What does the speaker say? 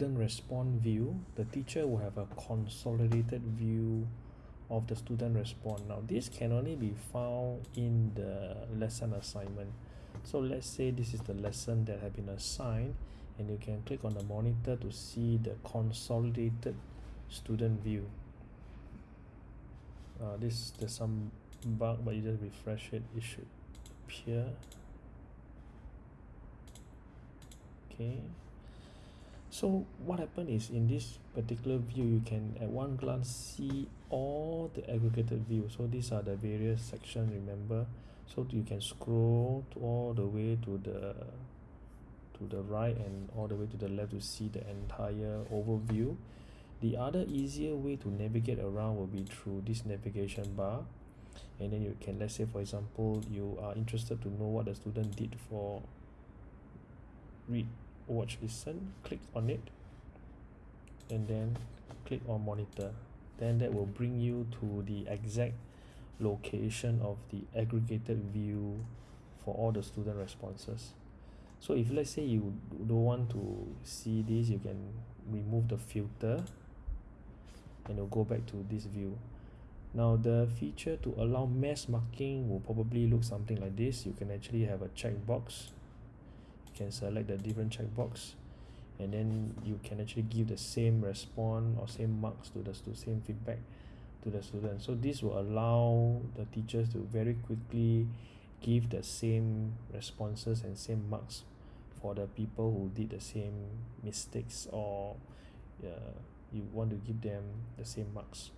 student response view the teacher will have a consolidated view of the student response. Now this can only be found in the lesson assignment. So let's say this is the lesson that have been assigned and you can click on the monitor to see the consolidated student view. Uh, this there's some bug but you just refresh it. It should appear. Okay so what happened is in this particular view you can at one glance see all the aggregated view. So these are the various sections remember? So you can scroll to all the way to the to the right and all the way to the left to see the entire overview. The other easier way to navigate around will be through this navigation bar. And then you can let's say for example you are interested to know what the student did for read watch listen click on it and then click on monitor. Then that will bring you to the exact location of the aggregated view for all the student responses. So if let's say you don't want to see this you can remove the filter and you'll go back to this view. Now the feature to allow mass marking will probably look something like this. You can actually have a checkbox can select the different checkbox and then you can actually give the same response or same marks to the to same feedback to the student. So this will allow the teachers to very quickly give the same responses and same marks for the people who did the same mistakes or uh, you want to give them the same marks